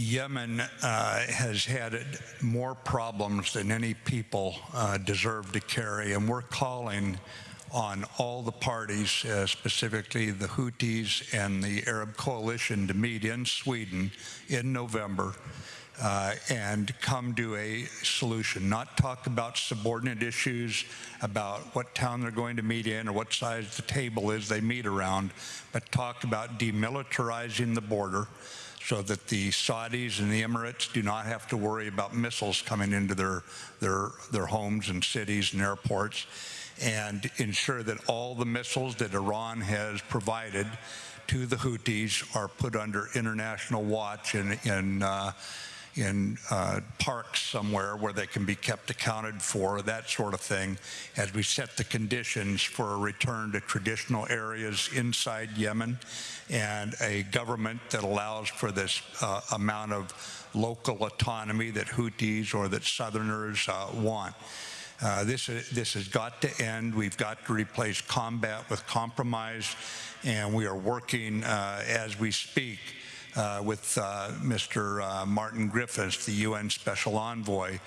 Yemen uh, has had more problems than any people uh, deserve to carry, and we're calling on all the parties, uh, specifically the Houthis and the Arab coalition, to meet in Sweden in November uh, and come to a solution, not talk about subordinate issues, about what town they're going to meet in or what size the table is they meet around, but talk about demilitarizing the border so that the Saudis and the Emirates do not have to worry about missiles coming into their, their, their homes and cities and airports, and ensure that all the missiles that Iran has provided to the Houthis are put under international watch in, in uh, in uh, parks somewhere where they can be kept accounted for, that sort of thing, as we set the conditions for a return to traditional areas inside Yemen and a government that allows for this uh, amount of local autonomy that Houthis or that Southerners uh, want. Uh, this, this has got to end. We've got to replace combat with compromise, and we are working uh, as we speak uh, with uh, Mr. Uh, Martin Griffiths, the UN Special Envoy,